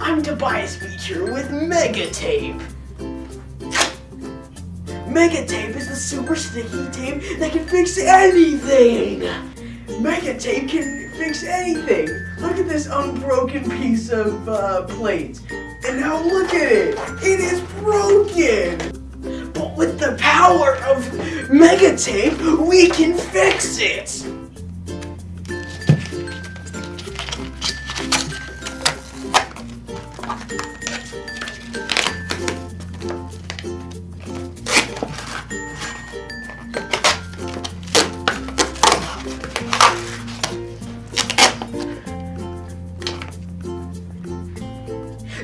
I'm Tobias Beecher with Megatape. Megatape is the super sticky tape that can fix anything. Megatape can fix anything. Look at this unbroken piece of uh, plate. And now look at it. It is broken. But with the power of Megatape, we can fix it.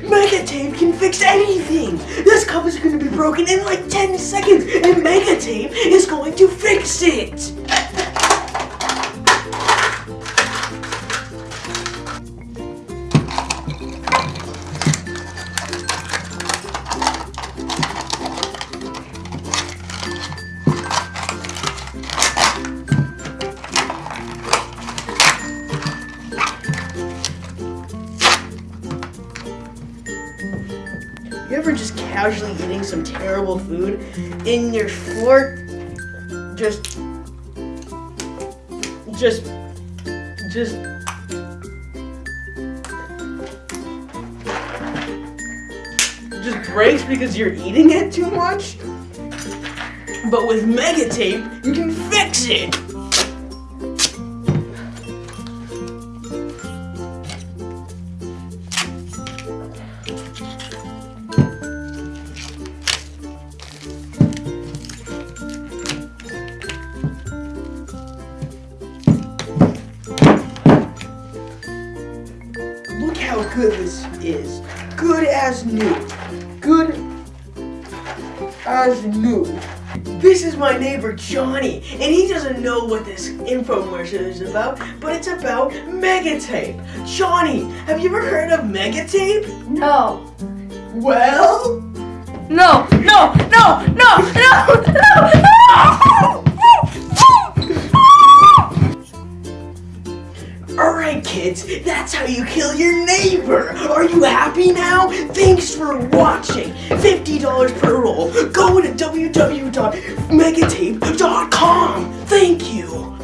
Megatape can fix anything! This cup is going to be broken in like 10 seconds, and Megatape is going to fix it! You ever just casually eating some terrible food in your fork? Just, just, just. Just breaks because you're eating it too much? But with Megatape, you can fix it! Good this is. Good as new. Good as new. This is my neighbor Johnny, and he doesn't know what this infomercial is about, but it's about Megatape. Johnny, have you ever heard of Megatape? No. Well, No, no, no, no, no, no, no! Alright kids, that's how you kill your neighbor! Are you happy now? Thanks for watching! $50 per roll! Go to www.megatape.com! Thank you!